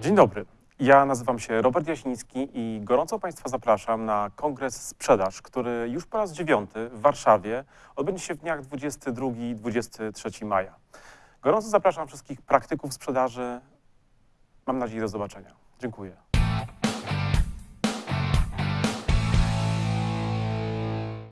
Dzień dobry. Ja nazywam się Robert Jasiński i gorąco Państwa zapraszam na kongres Sprzedaż, który już po raz dziewiąty w Warszawie odbędzie się w dniach 22-23 maja. Gorąco zapraszam wszystkich praktyków sprzedaży. Mam nadzieję do zobaczenia. Dziękuję.